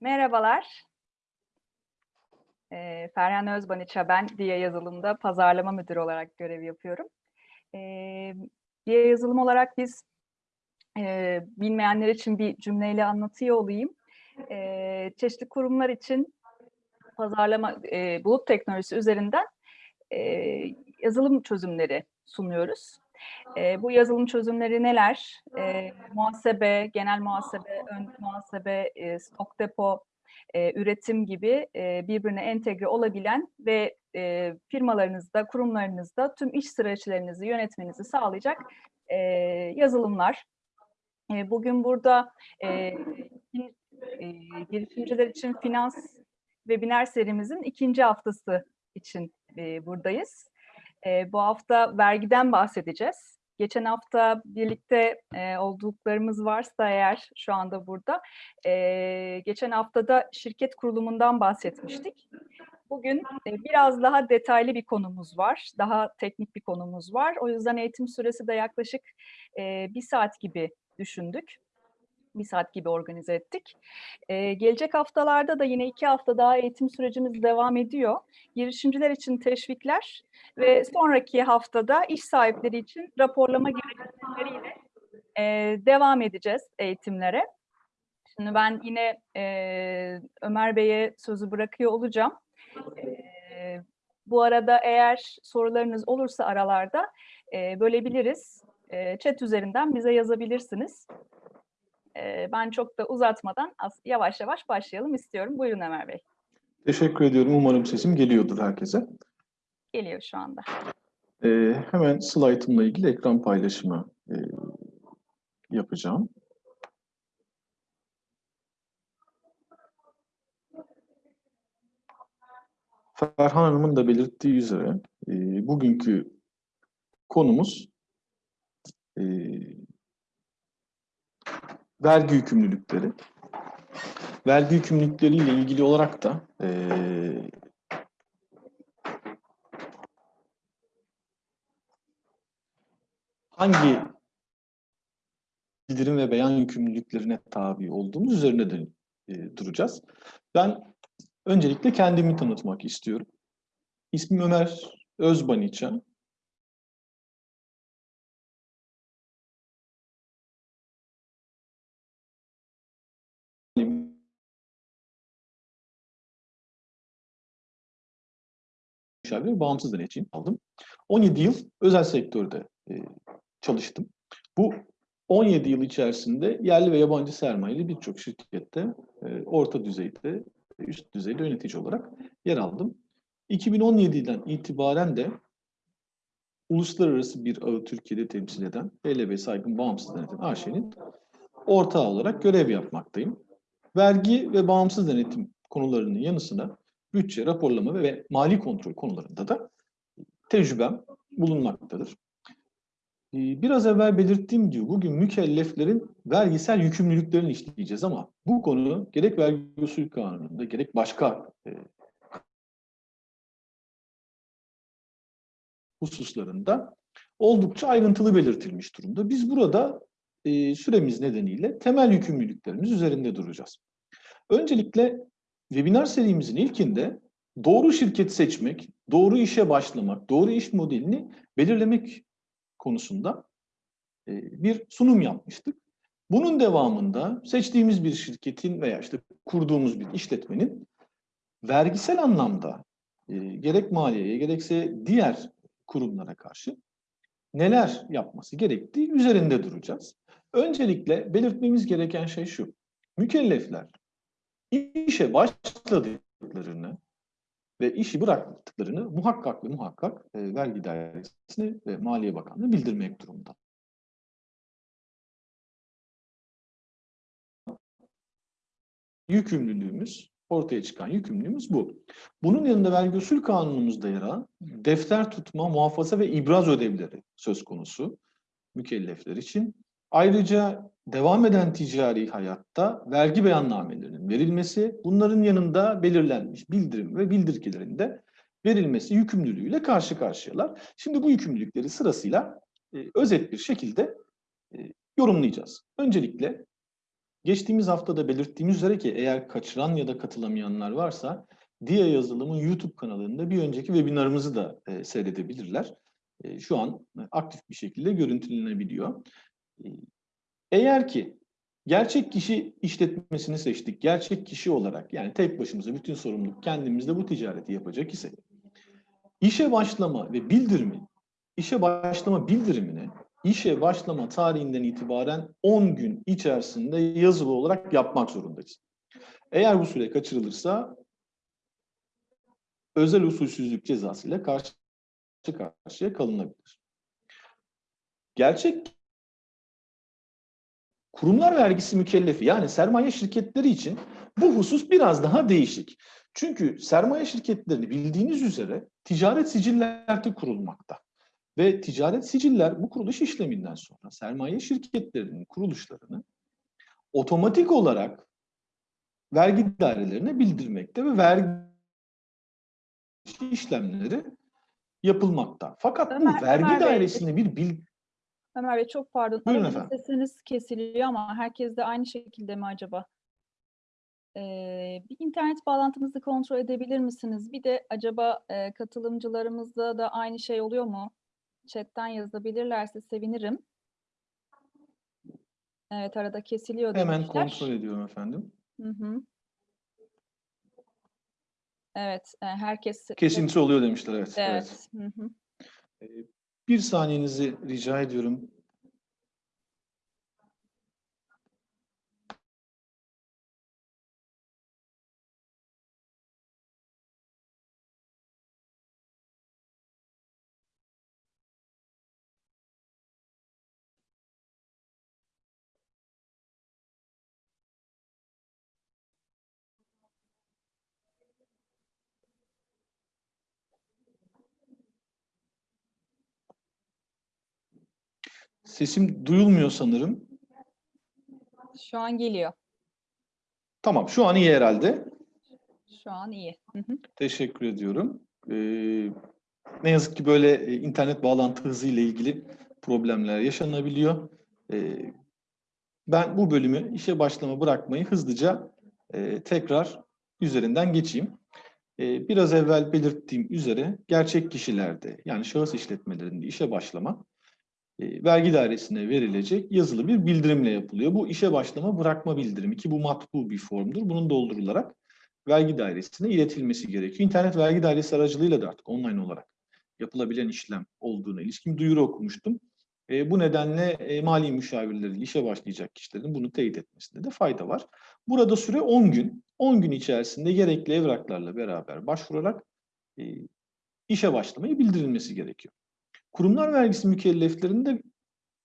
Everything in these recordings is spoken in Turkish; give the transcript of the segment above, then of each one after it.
Merhabalar. Eee, Ferhan Özbaniça ben. Diye Yazılım'da pazarlama müdürü olarak görev yapıyorum. Eee, Diye Yazılım olarak biz, eee, bilmeyenler için bir cümleyle anlatıyor olayım. Eee, çeşitli kurumlar için pazarlama, eee, bulut teknolojisi üzerinden, eee, yazılım çözümleri sunuyoruz. Eee, bu yazılım çözümleri neler? Eee, muhasebe, genel muhasebe, ön muhasebe, eee, stok depo, eee, üretim gibi, eee, birbirine entegre olabilen ve, eee, firmalarınızda, kurumlarınızda tüm iş süreçlerinizi yönetmenizi sağlayacak, eee, yazılımlar. Eee, bugün burada, bir, eee, girişimciler için finans webinar serimizin 2. haftası için, eee, buradayız. Eee, bu hafta vergiden bahsedeceğiz. Geçen hafta birlikte, eee, olduklarımız varsa eğer şu anda burada, eee, geçen hafta da şirket kurulumundan bahsetmiştik. Bugün, eee, biraz daha detaylı bir konumuz var, daha teknik bir konumuz var. O yüzden eğitim süresi de yaklaşık, eee, 1 saat gibi düşündük. 1 saat gibi organize ettik. Eee, gelecek haftalarda da yine 2 hafta daha eğitim sürecimiz devam ediyor. Girişimciler için teşvikler ve sonraki haftada iş sahipleri için raporlama gereksinimleriyle, eee, devam edeceğiz eğitimlere. Şimdi ben yine, eee, Ömer Bey'e sözü bırakıyor olacağım. Eee, bu arada eğer sorularınız olursa aralarda, eee, bölebiliriz. Eee, chat üzerinden bize yazabilirsiniz. Ben çok da uzatmadan yavaş yavaş başlayalım istiyorum. Buyurun Ömer Bey. Teşekkür ediyorum. Umarım sesim geliyordur herkese. Geliyor şu anda. Eee, hemen slaytımla ilgili ekran paylaşımı, eee, yapacağım. Ferhan Hanım'ın da belirttiği üzere, eee, bugünkü konumuz eee, vergi yükümlülükleri. Vergi yükümlülükleriyle ilgili olarak da eee hangi bildirim ve beyan yükümlülüklerine tabi olduğumuz üzerine de eee, duracağız. Ben öncelikle kendimi tanıtmak istiyorum. İsmim Ömer Özbaniça. Ve bağımsız denetçiyim aldım. 17 yıl özel sektörde eee, çalıştım. Bu 17 yıl içerisinde yerli ve yabancı sermayeli birçok şirkette eee, orta düzeyde, üst düzeyde yönetici olarak yer aldım. 2017'den itibaren de uluslararası bir ağı Türkiye'de temsil eden HLB Saygın Bağımsız Denetim AŞ'nin ortağı olarak görev yapmaktayım. Vergi ve bağımsız denetim konularının yanı sıra bütçe, raporlama ve mali kontrol konularında da tecrübem bulunmaktadır. Ee, Biraz evvel belirttiğim gibi bugün mükelleflerin vergisel yükümlülüklerini işleyeceğiz ama bu konu gerek vergi usul kanununda gerek başka e, hususlarında oldukça ayrıntılı belirtilmiş durumda. Biz burada e, süremiz nedeniyle temel yükümlülüklerimiz üzerinde duracağız. Öncelikle webinar serimizin ilkinde doğru şirket seçmek, doğru işe başlamak, doğru iş modelini belirlemek konusunda e, bir sunum yapmıştık. Bunun devamında seçtiğimiz bir şirketin veya işte kurduğumuz bir işletmenin vergisel anlamda e, gerek maliyeye gerekse diğer kurumlara karşı neler yapması gerektiği üzerinde duracağız. Öncelikle belirtmemiz gereken şey şu. Mükellefler işe başladıklarını ve işi bıraktıklarını muhakkak ve muhakkak e, vergi dairesine ve Maliye Bakanlığı'na bildirmek durumunda. Yükümlülüğümüz, ortaya çıkan yükümlülüğümüz bu. Bunun yanında vergi usul kanunumuzda yer alan defter tutma, muhafaza ve ibraz ödevleri söz konusu mükellefler için. Ayrıca devam eden ticari hayatta vergi beyannamelerinin verilmesi, bunların yanında belirlenmiş bildirim ve bildirgelerin de verilmesi yükümlülüğüyle karşı karşıyalar. Şimdi bu yükümlülükleri sırasıyla e, özet bir şekilde e, yorumlayacağız. Öncelikle Geçtiğimiz haftada belirttiğimiz üzere ki eğer kaçıran ya da katılamayanlar varsa Dia yazılımın YouTube kanalında bir önceki webinarımızı da e, seyredebilirler. E, şu an aktif bir şekilde görüntülenebiliyor. Eğer ki gerçek kişi işletmesini seçtik, gerçek kişi olarak yani tek başımıza bütün sorumluluk kendimizde bu ticareti yapacak ise işe başlama ve bildirimi, işe başlama bildirimini işe başlama tarihinden itibaren 10 gün içerisinde yazılı olarak yapmak zorundayız. Eğer bu süre kaçırılırsa özel usulsüzlük cezasıyla karşı karşıya kalınabilir. Gerçek kurumlar vergisi mükellefi yani sermaye şirketleri için bu husus biraz daha değişik. Çünkü sermaye şirketlerini bildiğiniz üzere ticaret sicillerde kurulmakta. Ve ticaret siciller bu kuruluş işleminden sonra sermaye şirketlerinin kuruluşlarını otomatik olarak vergi dairelerine bildirmekte ve vergi işlemleri yapılmakta. Fakat bu vergi Ömer dairesinde bir bil Ömer Bey çok pardon. Buyurun Arada efendim. Sesiniz kesiliyor ama herkes de aynı şekilde mi acaba? Ee, bir internet bağlantımızı kontrol edebilir misiniz? Bir de acaba e, katılımcılarımızda da aynı şey oluyor mu? Chatten yazabilirlerse sevinirim. Evet arada kesiliyor hemen demişler. kontrol ediyorum efendim. Hı hı. Evet, e, herkes Kesinti oluyor demişler evet. evet. Evet. Hı hı. Bir saniyenizi rica ediyorum. Sesim duyulmuyor sanırım. Şu an geliyor. Tamam, şu an iyi herhalde. Şu an iyi. Hı hı. Teşekkür ediyorum. Ee, ne yazık ki böyle e, internet bağlantı hızı ile ilgili problemler yaşanabiliyor. Ee, ben bu bölümü işe başlama bırakmayı hızlıca e, tekrar üzerinden geçeyim. Ee, biraz evvel belirttiğim üzere gerçek kişilerde yani şahıs işletmelerinde işe başlama vergi dairesine verilecek yazılı bir bildirimle yapılıyor. Bu işe başlama bırakma bildirimi ki bu matbu bir formdur. Bunun doldurularak vergi dairesine iletilmesi gerekiyor. İnternet vergi dairesi aracılığıyla da artık online olarak yapılabilen işlem olduğuna ilişkin duyuru okumuştum. E, bu nedenle e, mali müşavirleriyle işe başlayacak kişilerin bunu teyit etmesinde de fayda var. Burada süre 10 gün. 10 gün içerisinde gerekli evraklarla beraber başvurarak e, işe başlamayı bildirilmesi gerekiyor. Kurumlar vergisi mükelleflerinde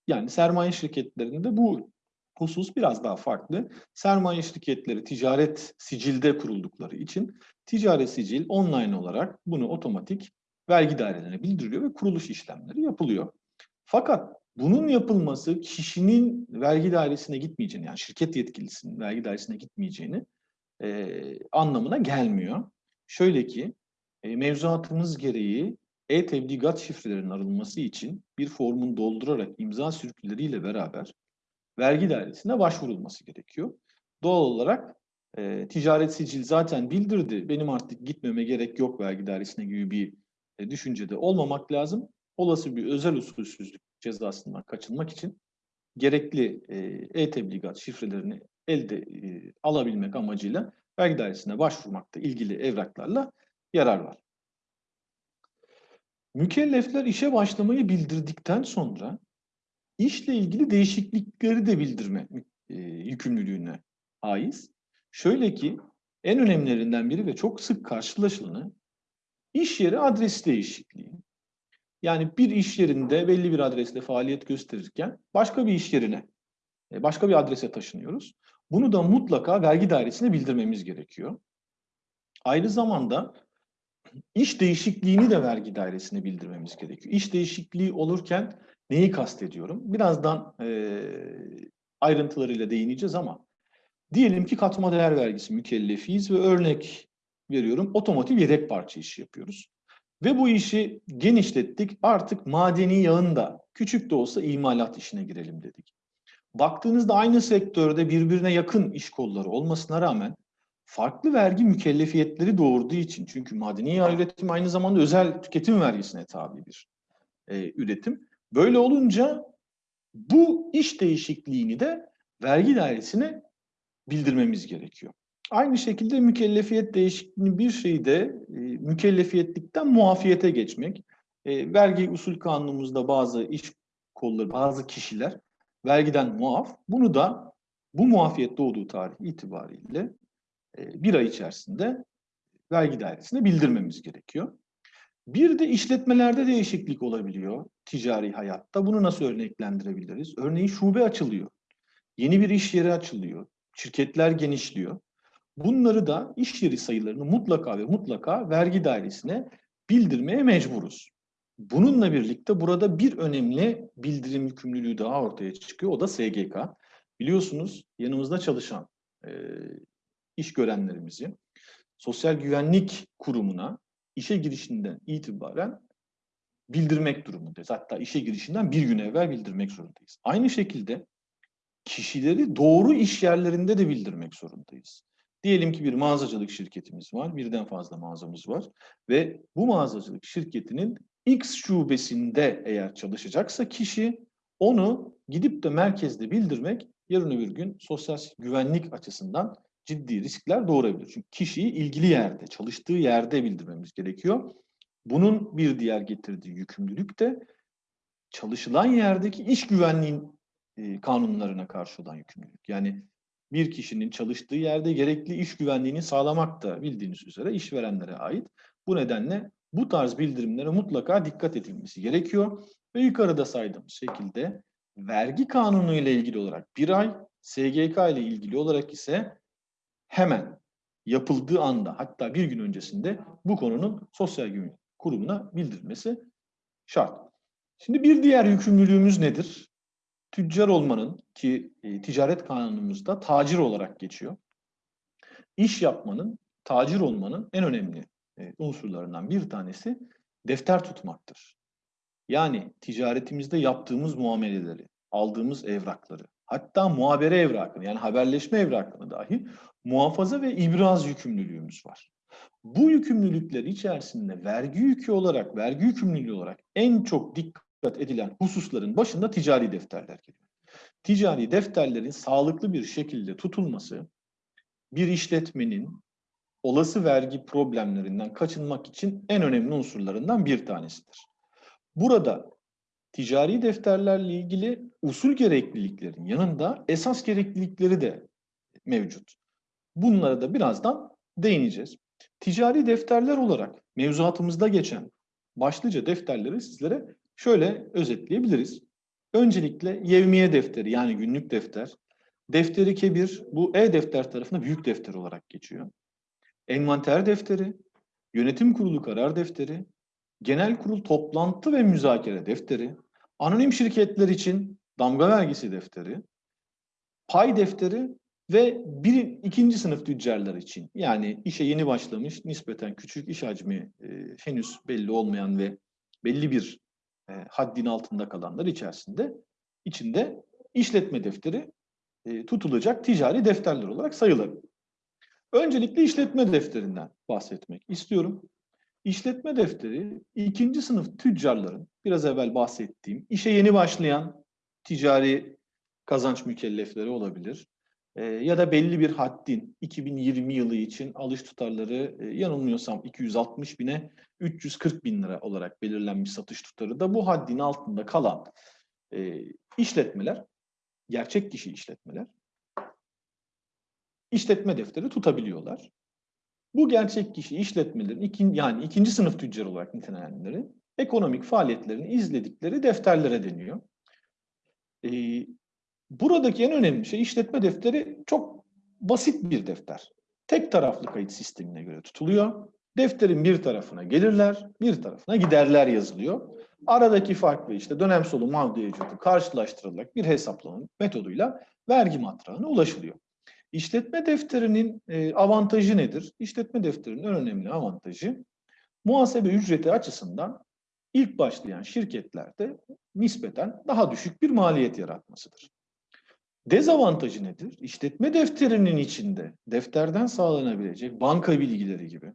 yani sermaye şirketlerinde bu husus biraz daha farklı. Sermaye şirketleri ticaret sicilde kuruldukları için ticaret sicil online olarak bunu otomatik vergi dairelerine bildiriyor ve kuruluş işlemleri yapılıyor. Fakat bunun yapılması kişinin vergi dairesine gitmeyeceğini yani şirket yetkilisinin vergi dairesine gitmeyeceğini e, anlamına gelmiyor. Şöyle ki e, mevzuatımız gereği e-tebligat şifrelerinin arınması için bir formun doldurarak imza sürküleriyle beraber vergi dairesine başvurulması gerekiyor. Doğal olarak e, ticaret sicil zaten bildirdi. Benim artık gitmeme gerek yok vergi dairesine gibi bir e, düşüncede olmamak lazım. Olası bir özel usulsüzlük cezasından kaçınmak için gerekli e, e-tebligat şifrelerini elde e, alabilmek amacıyla vergi dairesine başvurmakta ilgili evraklarla yarar var. Mükellefler işe başlamayı bildirdikten sonra işle ilgili değişiklikleri de bildirme e, yükümlülüğüne haiz. Şöyle ki en önemlilerinden biri ve çok sık karşılaşılanı iş yeri adres değişikliği. Yani bir iş yerinde belli bir adresle faaliyet gösterirken başka bir iş yerine, e, başka bir adrese taşınıyoruz. Bunu da mutlaka vergi dairesine bildirmemiz gerekiyor. Aynı zamanda iş değişikliğini de vergi dairesine bildirmemiz gerekiyor. İş değişikliği olurken neyi kastediyorum? Birazdan e, ayrıntılarıyla değineceğiz ama diyelim ki katma değer vergisi mükellefiyiz ve örnek veriyorum otomotiv yedek parça işi yapıyoruz. Ve bu işi genişlettik artık madeni yağın da küçük de olsa imalat işine girelim dedik. baktığınızda aynı sektörde birbirine yakın iş kolları olmasına rağmen farklı vergi mükellefiyetleri doğurduğu için çünkü madeni yağ üretimi aynı zamanda özel tüketim vergisine tabi bir e, üretim. Böyle olunca bu iş değişikliğini de vergi dairesine bildirmemiz gerekiyor. Aynı şekilde mükellefiyet değişikliğini bir şeyde e, mükellefiyetlikten muafiyete geçmek. E, vergi usul kanunumuzda bazı iş kolları, bazı kişiler vergiden muaf. Bunu da bu muafiyet doğduğu tarih itibariyle bir ay içerisinde vergi dairesine bildirmemiz gerekiyor. Bir de işletmelerde değişiklik olabiliyor ticari hayatta. Bunu nasıl örneklendirebiliriz? Örneğin şube açılıyor. Yeni bir iş yeri açılıyor. Şirketler genişliyor. Bunları da iş yeri sayılarını mutlaka ve mutlaka vergi dairesine bildirmeye mecburuz. Bununla birlikte burada bir önemli bildirim yükümlülüğü daha ortaya çıkıyor. O da SGK. Biliyorsunuz yanımızda çalışan e, iş görenlerimizi Sosyal Güvenlik Kurumu'na işe girişinden itibaren bildirmek durumundayız. Hatta işe girişinden bir gün evvel bildirmek zorundayız. Aynı şekilde kişileri doğru iş yerlerinde de bildirmek zorundayız. Diyelim ki bir mağazacılık şirketimiz var, birden fazla mağazamız var ve bu mağazacılık şirketinin X şubesinde eğer çalışacaksa kişi onu gidip de merkezde bildirmek yarın öbür gün sosyal güvenlik açısından ciddi riskler doğurabilir. Çünkü kişiyi ilgili yerde, çalıştığı yerde bildirmemiz gerekiyor. Bunun bir diğer getirdiği yükümlülük de çalışılan yerdeki iş güvenliğin e, kanunlarına karşı olan yükümlülük. Yani bir kişinin çalıştığı yerde gerekli iş güvenliğini sağlamak da bildiğiniz üzere işverenlere ait. Bu nedenle bu tarz bildirimlere mutlaka dikkat edilmesi gerekiyor. Ve yukarıda saydığımız şekilde vergi kanunu ile ilgili olarak bir ay, SGK ile ilgili olarak ise hemen yapıldığı anda hatta bir gün öncesinde bu konunun sosyal güvenlik kurumuna bildirilmesi şart. Şimdi bir diğer yükümlülüğümüz nedir? Tüccar olmanın ki e, ticaret kanunumuzda tacir olarak geçiyor. İş yapmanın, tacir olmanın en önemli e, unsurlarından bir tanesi defter tutmaktır. Yani ticaretimizde yaptığımız muameleleri, aldığımız evrakları, hatta muhabere evrakını yani haberleşme evrakını dahi muhafaza ve ibraz yükümlülüğümüz var. Bu yükümlülükler içerisinde vergi yükü olarak, vergi yükümlülüğü olarak en çok dikkat edilen hususların başında ticari defterler geliyor. Ticari defterlerin sağlıklı bir şekilde tutulması bir işletmenin olası vergi problemlerinden kaçınmak için en önemli unsurlarından bir tanesidir. Burada ticari defterlerle ilgili usul gerekliliklerin yanında esas gereklilikleri de mevcut. Bunlara da birazdan değineceğiz. Ticari defterler olarak mevzuatımızda geçen başlıca defterleri sizlere şöyle özetleyebiliriz. Öncelikle yevmiye defteri yani günlük defter. Defteri kebir bu e-defter tarafına büyük defter olarak geçiyor. Envanter defteri, yönetim kurulu karar defteri, genel kurul toplantı ve müzakere defteri, anonim şirketler için damga vergisi defteri, pay defteri ve bir ikinci sınıf tüccarlar için yani işe yeni başlamış nispeten küçük iş hacmi e, henüz belli olmayan ve belli bir e, haddin altında kalanlar içerisinde içinde işletme defteri e, tutulacak ticari defterler olarak sayılır. Öncelikle işletme defterinden bahsetmek istiyorum. İşletme defteri ikinci sınıf tüccarların biraz evvel bahsettiğim işe yeni başlayan ticari kazanç mükellefleri olabilir. Ee, ya da belli bir haddin 2020 yılı için alış tutarları e, yanılmıyorsam 260 bine 340 bin lira olarak belirlenmiş satış tutarı da bu haddin altında kalan e, işletmeler, gerçek kişi işletmeler işletme defteri tutabiliyorlar. Bu gerçek kişi işletmelerin ikin, yani ikinci sınıf tüccar olarak nitelenenleri ekonomik faaliyetlerini izledikleri defterlere deniyor. Ee, buradaki en önemli şey işletme defteri çok basit bir defter. Tek taraflı kayıt sistemine göre tutuluyor. Defterin bir tarafına gelirler, bir tarafına giderler yazılıyor. Aradaki farklı işte dönem sonu mağduriyeti karşılaştırılarak bir hesaplama metoduyla vergi matrağına ulaşılıyor. İşletme defterinin e, avantajı nedir? İşletme defterinin en önemli avantajı muhasebe ücreti açısından ilk başlayan şirketlerde nispeten daha düşük bir maliyet yaratmasıdır. Dezavantajı nedir? İşletme defterinin içinde defterden sağlanabilecek banka bilgileri gibi,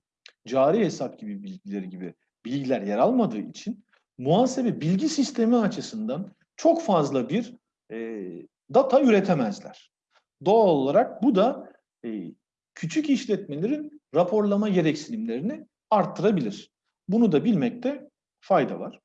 cari hesap gibi bilgileri gibi bilgiler yer almadığı için muhasebe bilgi sistemi açısından çok fazla bir e, data üretemezler. Doğal olarak bu da e, küçük işletmelerin raporlama gereksinimlerini arttırabilir. Bunu da bilmekte fayda var.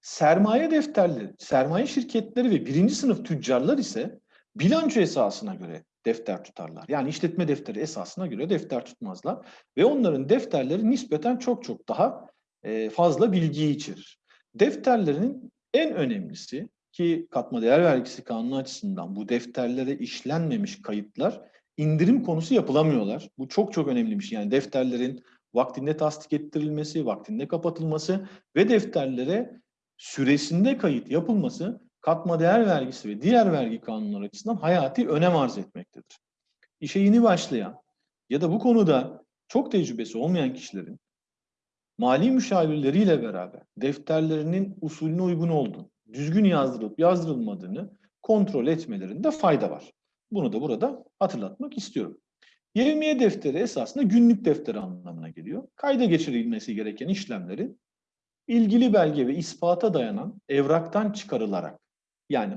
Sermaye defterleri, sermaye şirketleri ve birinci sınıf tüccarlar ise bilanço esasına göre defter tutarlar. Yani işletme defteri esasına göre defter tutmazlar ve onların defterleri nispeten çok çok daha e, fazla bilgiyi içerir. Defterlerinin en önemlisi ki katma değer vergisi kanunu açısından bu defterlere işlenmemiş kayıtlar indirim konusu yapılamıyorlar. Bu çok çok önemliymiş. Yani defterlerin vaktinde tasdik ettirilmesi, vaktinde kapatılması ve defterlere süresinde kayıt yapılması katma değer vergisi ve diğer vergi kanunları açısından hayati önem arz etmektedir. İşe yeni başlayan ya da bu konuda çok tecrübesi olmayan kişilerin mali müşavirleriyle beraber defterlerinin usulüne uygun olduğunu, düzgün yazdırılıp yazdırılmadığını kontrol etmelerinde fayda var. Bunu da burada hatırlatmak istiyorum. Yevmiye defteri esasında günlük defteri anlamına geliyor. Kayda geçirilmesi gereken işlemleri ilgili belge ve ispata dayanan evraktan çıkarılarak yani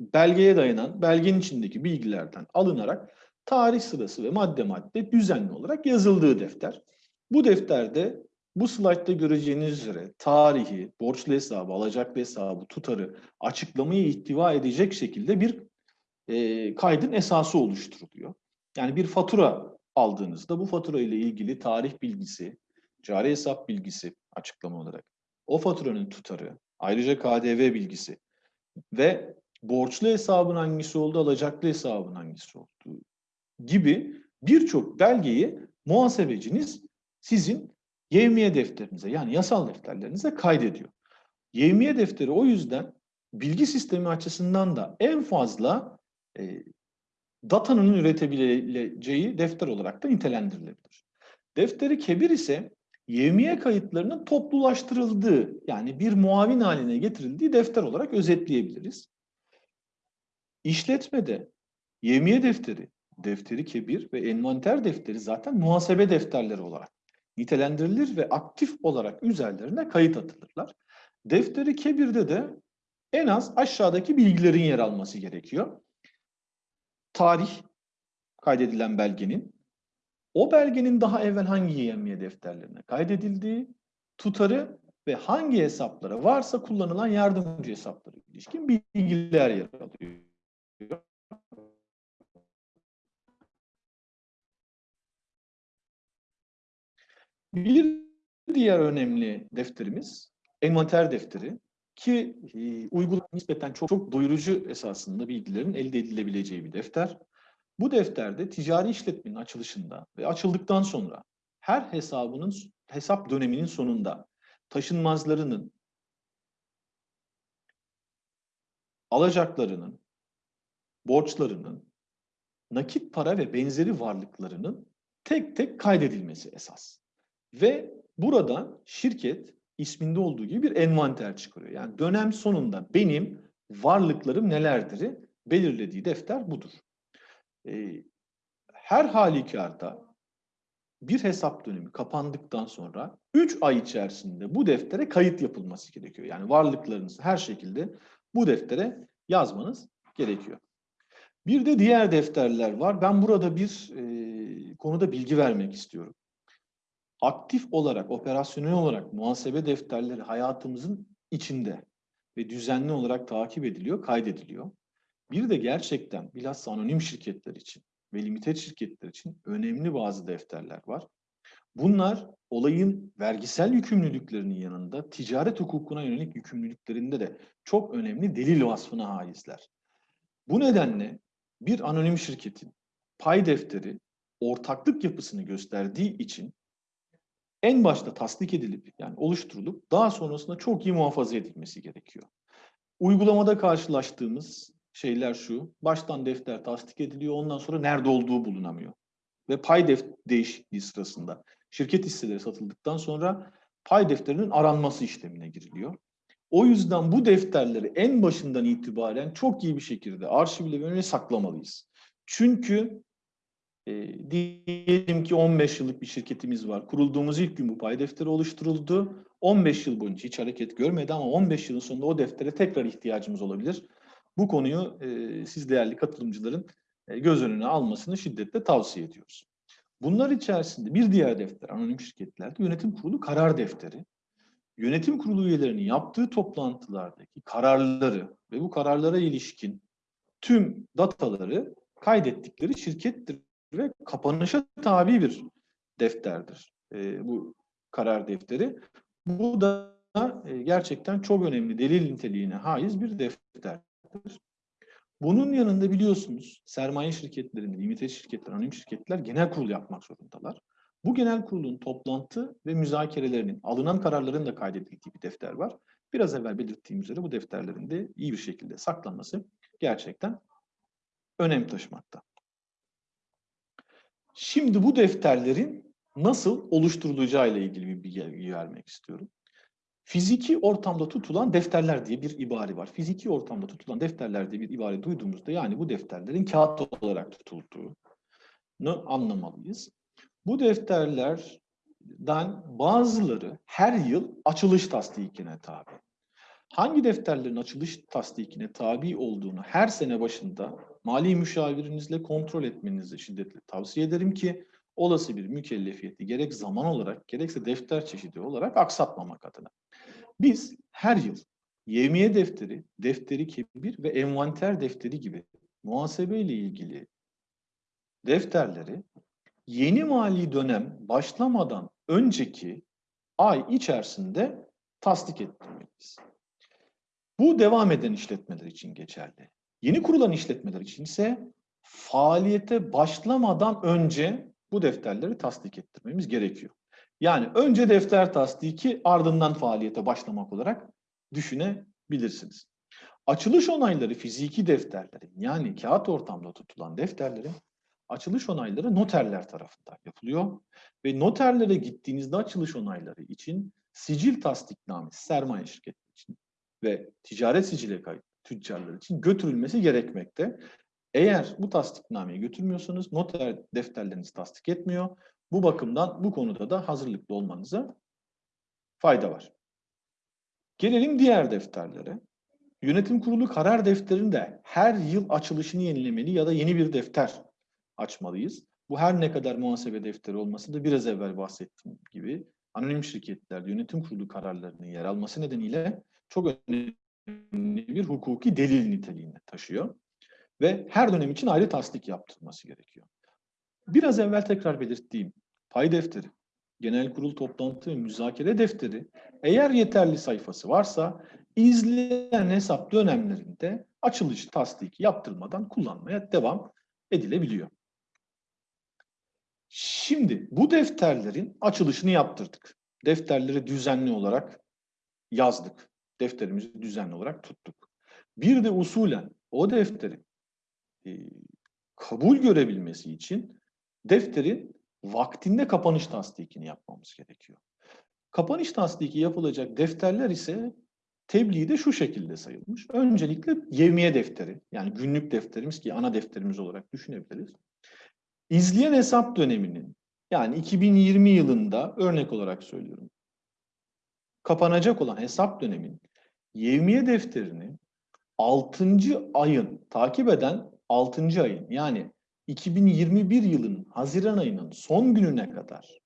belgeye dayanan belgenin içindeki bilgilerden alınarak tarih sırası ve madde madde düzenli olarak yazıldığı defter. Bu defterde bu slaytta göreceğiniz üzere tarihi, borçlu hesabı, alacaklı hesabı, tutarı, açıklamayı ihtiva edecek şekilde bir e, kaydın esası oluşturuluyor. Yani bir fatura aldığınızda bu fatura ile ilgili tarih bilgisi, cari hesap bilgisi açıklama olarak, o faturanın tutarı, ayrıca KDV bilgisi ve borçlu hesabın hangisi olduğu, alacaklı hesabın hangisi olduğu gibi birçok belgeyi muhasebeciniz sizin yevmiye defterinize yani yasal defterlerinize kaydediyor. Yevmiye defteri o yüzden bilgi sistemi açısından da en fazla e, datanın üretebileceği defter olarak da nitelendirilebilir. Defteri kebir ise yevmiye kayıtlarının toplulaştırıldığı yani bir muavin haline getirildiği defter olarak özetleyebiliriz. İşletmede yevmiye defteri, defteri kebir ve envanter defteri zaten muhasebe defterleri olarak nitelendirilir ve aktif olarak üzerlerine kayıt atılırlar. Defteri kebirde de en az aşağıdaki bilgilerin yer alması gerekiyor. Tarih kaydedilen belgenin, o belgenin daha evvel hangi yemiye defterlerine kaydedildiği, tutarı ve hangi hesaplara varsa kullanılan yardımcı hesaplara ilişkin bilgiler yer alıyor. Bir diğer önemli defterimiz envanter defteri ki e, uygulama nispeten çok çok doyurucu esasında bilgilerin elde edilebileceği bir defter. Bu defterde ticari işletmenin açılışında ve açıldıktan sonra her hesabının hesap döneminin sonunda taşınmazlarının, alacaklarının, borçlarının, nakit para ve benzeri varlıklarının tek tek kaydedilmesi esas. Ve burada şirket isminde olduğu gibi bir envanter çıkarıyor. Yani dönem sonunda benim varlıklarım nelerdir belirlediği defter budur. Ee, her halükarda bir hesap dönemi kapandıktan sonra 3 ay içerisinde bu deftere kayıt yapılması gerekiyor. Yani varlıklarınızı her şekilde bu deftere yazmanız gerekiyor. Bir de diğer defterler var. Ben burada bir e, konuda bilgi vermek istiyorum aktif olarak, operasyonel olarak muhasebe defterleri hayatımızın içinde ve düzenli olarak takip ediliyor, kaydediliyor. Bir de gerçekten bilhassa anonim şirketler için ve limited şirketler için önemli bazı defterler var. Bunlar olayın vergisel yükümlülüklerinin yanında ticaret hukukuna yönelik yükümlülüklerinde de çok önemli delil vasfına haizler. Bu nedenle bir anonim şirketin pay defteri ortaklık yapısını gösterdiği için en başta tasdik edilip yani oluşturulup daha sonrasında çok iyi muhafaza edilmesi gerekiyor. Uygulamada karşılaştığımız şeyler şu. Baştan defter tasdik ediliyor. Ondan sonra nerede olduğu bulunamıyor. Ve pay def değişikliği sırasında şirket hisseleri satıldıktan sonra pay defterinin aranması işlemine giriliyor. O yüzden bu defterleri en başından itibaren çok iyi bir şekilde arşivle ve saklamalıyız. Çünkü e, diyelim ki 15 yıllık bir şirketimiz var. Kurulduğumuz ilk gün bu pay defteri oluşturuldu. 15 yıl boyunca hiç hareket görmedi ama 15 yılın sonunda o deftere tekrar ihtiyacımız olabilir. Bu konuyu e, siz değerli katılımcıların e, göz önüne almasını şiddetle tavsiye ediyoruz. Bunlar içerisinde bir diğer defter anonim şirketlerde yönetim kurulu karar defteri. Yönetim kurulu üyelerinin yaptığı toplantılardaki kararları ve bu kararlara ilişkin tüm dataları kaydettikleri şirkettir ve kapanışa tabi bir defterdir e, bu karar defteri. Bu da e, gerçekten çok önemli delil niteliğine haiz bir defterdir. Bunun yanında biliyorsunuz sermaye şirketlerinde, limited şirketler, anonim şirketler genel kurul yapmak zorundalar. Bu genel kurulun toplantı ve müzakerelerinin, alınan kararların da kaydedildiği bir defter var. Biraz evvel belirttiğim üzere bu defterlerin de iyi bir şekilde saklanması gerçekten önem taşımakta. Şimdi bu defterlerin nasıl oluşturulacağı ile ilgili bir bilgi vermek istiyorum. Fiziki ortamda tutulan defterler diye bir ibare var. Fiziki ortamda tutulan defterler diye bir ibare duyduğumuzda yani bu defterlerin kağıt olarak tutulduğunu anlamalıyız. Bu defterlerden bazıları her yıl açılış tasdikine tabi. Hangi defterlerin açılış tasdikine tabi olduğunu her sene başında mali müşavirinizle kontrol etmenizi şiddetle tavsiye ederim ki olası bir mükellefiyeti gerek zaman olarak gerekse defter çeşidi olarak aksatmamak adına. Biz her yıl yevmiye defteri, defteri kebir ve envanter defteri gibi muhasebe ile ilgili defterleri yeni mali dönem başlamadan önceki ay içerisinde tasdik ettirmeliyiz. Bu devam eden işletmeler için geçerli. Yeni kurulan işletmeler için ise faaliyete başlamadan önce bu defterleri tasdik ettirmemiz gerekiyor. Yani önce defter tasdiki ardından faaliyete başlamak olarak düşünebilirsiniz. Açılış onayları fiziki defterlerin yani kağıt ortamda tutulan defterlerin açılış onayları noterler tarafından yapılıyor. Ve noterlere gittiğinizde açılış onayları için sicil tasdiknamesi sermaye şirketi için ve ticaret sicile kayıt tüccarlar için götürülmesi gerekmekte. Eğer bu tasdiknameyi götürmüyorsanız noter defterlerinizi tasdik etmiyor. Bu bakımdan bu konuda da hazırlıklı olmanıza fayda var. Gelelim diğer defterlere. Yönetim kurulu karar defterinde her yıl açılışını yenilemeli ya da yeni bir defter açmalıyız. Bu her ne kadar muhasebe defteri olması da biraz evvel bahsettiğim gibi anonim şirketlerde yönetim kurulu kararlarının yer alması nedeniyle çok önemli bir hukuki delil niteliğinde taşıyor. Ve her dönem için ayrı tasdik yaptırılması gerekiyor. Biraz evvel tekrar belirttiğim pay defteri, genel kurul toplantı ve müzakere defteri eğer yeterli sayfası varsa izleyen hesap dönemlerinde açılış tasdiki yaptırmadan kullanmaya devam edilebiliyor. Şimdi bu defterlerin açılışını yaptırdık. Defterleri düzenli olarak yazdık. Defterimizi düzenli olarak tuttuk. Bir de usulen o defterin e, kabul görebilmesi için defterin vaktinde kapanış tasdikini yapmamız gerekiyor. Kapanış tasdiki yapılacak defterler ise tebliğde şu şekilde sayılmış. Öncelikle yevmiye defteri, yani günlük defterimiz ki ana defterimiz olarak düşünebiliriz. İzleyen hesap döneminin, yani 2020 yılında örnek olarak söylüyorum, kapanacak olan hesap dönemin yevmiye defterini 6. ayın, takip eden 6. ayın yani 2021 yılının Haziran ayının son gününe kadar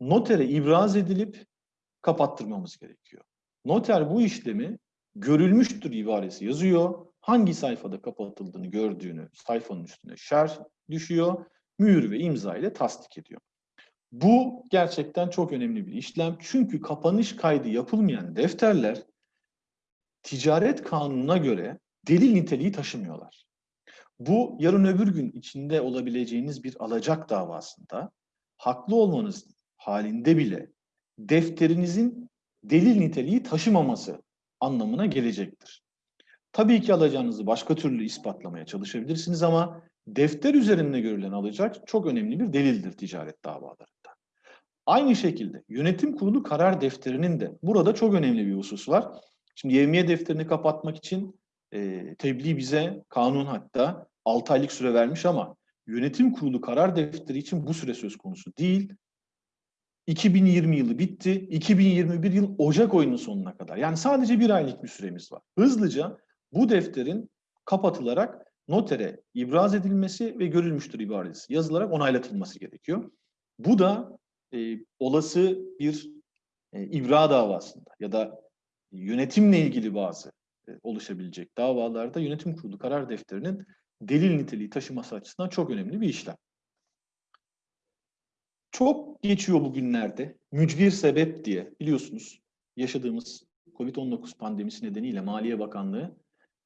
notere ibraz edilip kapattırmamız gerekiyor. Noter bu işlemi görülmüştür ibaresi yazıyor. Hangi sayfada kapatıldığını gördüğünü sayfanın üstüne şer düşüyor. Mühür ve imza ile tasdik ediyor. Bu gerçekten çok önemli bir işlem. Çünkü kapanış kaydı yapılmayan defterler ticaret kanununa göre delil niteliği taşımıyorlar. Bu yarın öbür gün içinde olabileceğiniz bir alacak davasında haklı olmanız halinde bile defterinizin delil niteliği taşımaması anlamına gelecektir. Tabii ki alacağınızı başka türlü ispatlamaya çalışabilirsiniz ama defter üzerinde görülen alacak çok önemli bir delildir ticaret davalarında. Aynı şekilde yönetim kurulu karar defterinin de burada çok önemli bir husus var. Şimdi yevmiye defterini kapatmak için e, tebliğ bize kanun hatta 6 aylık süre vermiş ama yönetim kurulu karar defteri için bu süre söz konusu değil. 2020 yılı bitti. 2021 yıl Ocak ayının sonuna kadar. Yani sadece bir aylık bir süremiz var. Hızlıca bu defterin kapatılarak notere ibraz edilmesi ve görülmüştür ibaresi yazılarak onaylatılması gerekiyor. Bu da e, olası bir e, ibra davasında ya da yönetimle ilgili bazı oluşabilecek davalarda yönetim kurulu karar defterinin delil niteliği taşıması açısından çok önemli bir işlem. Çok geçiyor bugünlerde mücbir sebep diye biliyorsunuz yaşadığımız COVID-19 pandemisi nedeniyle Maliye Bakanlığı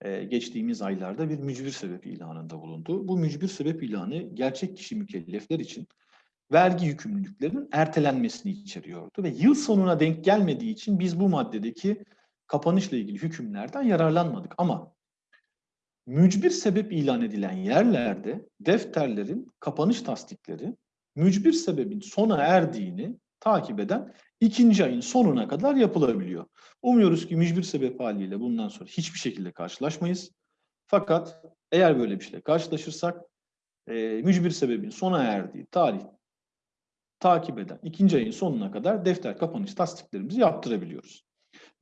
e, geçtiğimiz aylarda bir mücbir sebep ilanında bulundu. Bu mücbir sebep ilanı gerçek kişi mükellefler için vergi yükümlülüklerinin ertelenmesini içeriyordu ve yıl sonuna denk gelmediği için biz bu maddedeki kapanışla ilgili hükümlerden yararlanmadık. Ama mücbir sebep ilan edilen yerlerde defterlerin kapanış tasdikleri mücbir sebebin sona erdiğini takip eden ikinci ayın sonuna kadar yapılabiliyor. Umuyoruz ki mücbir sebep haliyle bundan sonra hiçbir şekilde karşılaşmayız. Fakat eğer böyle bir şeyle karşılaşırsak e, mücbir sebebin sona erdiği tarih takip eden ikinci ayın sonuna kadar defter kapanış tasdiklerimizi yaptırabiliyoruz.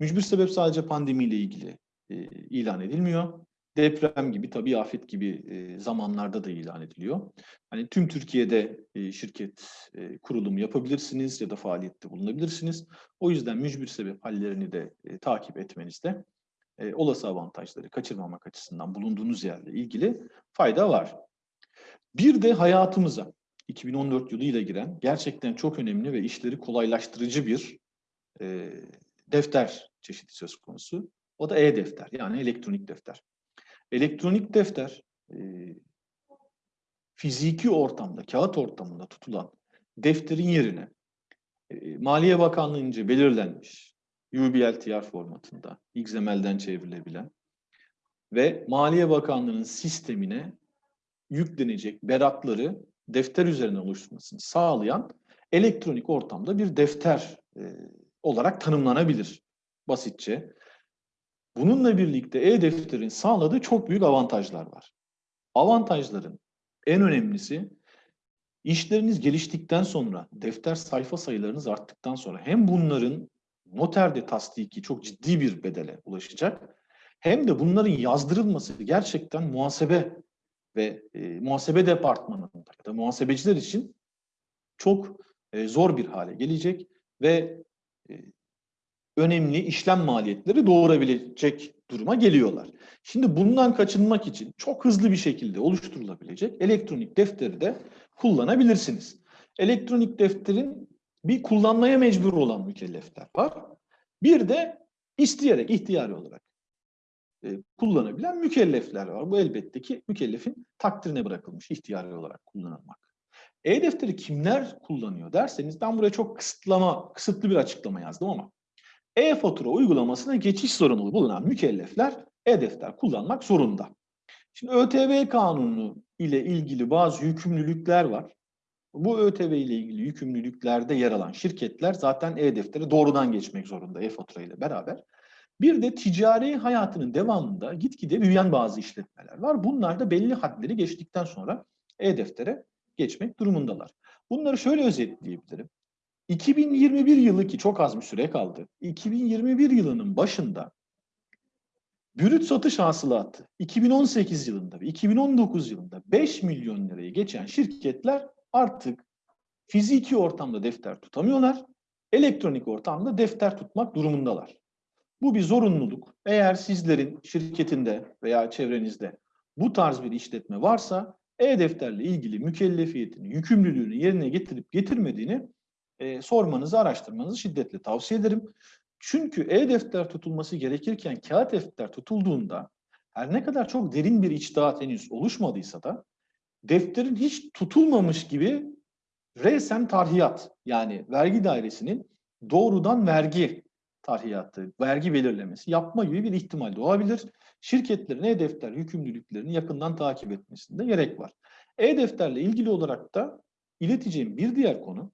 Mücbir sebep sadece pandemiyle ilgili e, ilan edilmiyor. Deprem gibi, tabii afet gibi e, zamanlarda da ilan ediliyor. Hani tüm Türkiye'de e, şirket e, kurulumu yapabilirsiniz ya da faaliyette bulunabilirsiniz. O yüzden mücbir sebep hallerini de e, takip etmenizde e, olası avantajları kaçırmamak açısından bulunduğunuz yerle ilgili fayda var. Bir de hayatımıza 2014 yılıyla giren gerçekten çok önemli ve işleri kolaylaştırıcı bir e, defter çeşidi söz konusu. O da e-defter yani elektronik defter. Elektronik defter e, fiziki ortamda, kağıt ortamında tutulan defterin yerine e, Maliye Bakanlığı'nca belirlenmiş UBLTR formatında XML'den çevrilebilen ve Maliye Bakanlığı'nın sistemine yüklenecek beratları defter üzerine oluşturmasını sağlayan elektronik ortamda bir defter e, olarak tanımlanabilir basitçe. Bununla birlikte e-defterin sağladığı çok büyük avantajlar var. Avantajların en önemlisi işleriniz geliştikten sonra, defter sayfa sayılarınız arttıktan sonra hem bunların noterde tasdiki çok ciddi bir bedele ulaşacak hem de bunların yazdırılması gerçekten muhasebe ve e, muhasebe departmanında da muhasebeciler için çok e, zor bir hale gelecek ve önemli işlem maliyetleri doğurabilecek duruma geliyorlar. Şimdi bundan kaçınmak için çok hızlı bir şekilde oluşturulabilecek elektronik defteri de kullanabilirsiniz. Elektronik defterin bir kullanmaya mecbur olan mükellefler var. Bir de isteyerek, ihtiyari olarak e, kullanabilen mükellefler var. Bu elbette ki mükellefin takdirine bırakılmış ihtiyari olarak kullanılmak. E-defteri kimler kullanıyor derseniz ben buraya çok kısıtlama, kısıtlı bir açıklama yazdım ama e-fatura uygulamasına geçiş sorumluluğu bulunan mükellefler e-defter kullanmak zorunda. Şimdi ÖTV kanunu ile ilgili bazı yükümlülükler var. Bu ÖTV ile ilgili yükümlülüklerde yer alan şirketler zaten e-deftere doğrudan geçmek zorunda e-fatura ile beraber. Bir de ticari hayatının devamında gitgide büyüyen bazı işletmeler var. Bunlar da belli hadleri geçtikten sonra e-deftere geçmek durumundalar. Bunları şöyle özetleyebilirim. 2021 yılı ki çok az bir süre kaldı. 2021 yılının başında brüt satış hasılatı 2018 yılında ve 2019 yılında 5 milyon lirayı geçen şirketler artık fiziki ortamda defter tutamıyorlar. Elektronik ortamda defter tutmak durumundalar. Bu bir zorunluluk. Eğer sizlerin şirketinde veya çevrenizde bu tarz bir işletme varsa e-defterle ilgili mükellefiyetini, yükümlülüğünü yerine getirip getirmediğini e, sormanızı, araştırmanızı şiddetle tavsiye ederim. Çünkü e-defter tutulması gerekirken kağıt defter tutulduğunda her ne kadar çok derin bir içtihat henüz oluşmadıysa da defterin hiç tutulmamış gibi resen tarhiyat yani vergi dairesinin doğrudan vergi tarhiyatı, vergi belirlemesi yapma gibi bir ihtimal doğabilir. Şirketlerin e-defter yükümlülüklerini yakından takip etmesinde gerek var. E-defterle ilgili olarak da ileteceğim bir diğer konu,